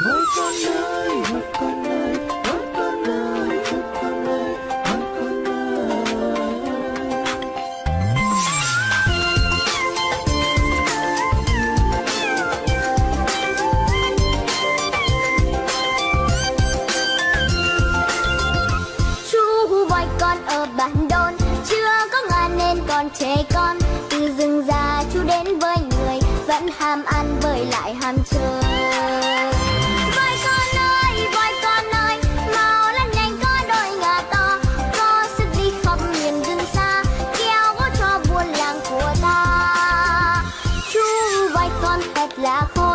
Ôi con ơi, ôi con ơi, ôi con ơi, ôi con ơi, ôi con ơi. Chú voi con ở bản đôn Chưa có ngàn nên còn trẻ con Từ rừng già chú đến với người Vẫn ham ăn bởi lại ham chơi la joven.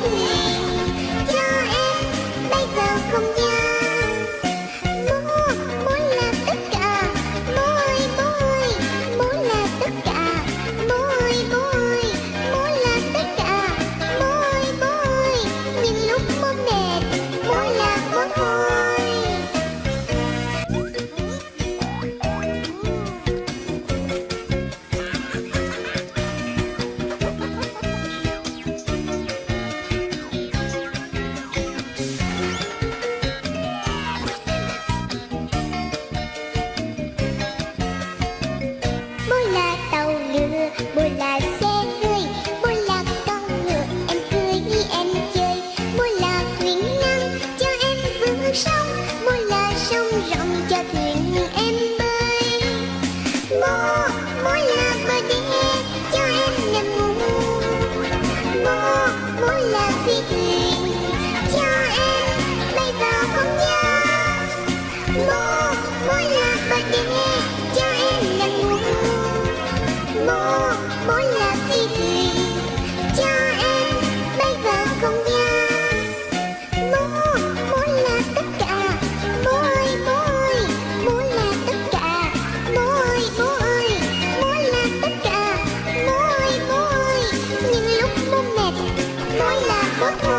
Bye. Look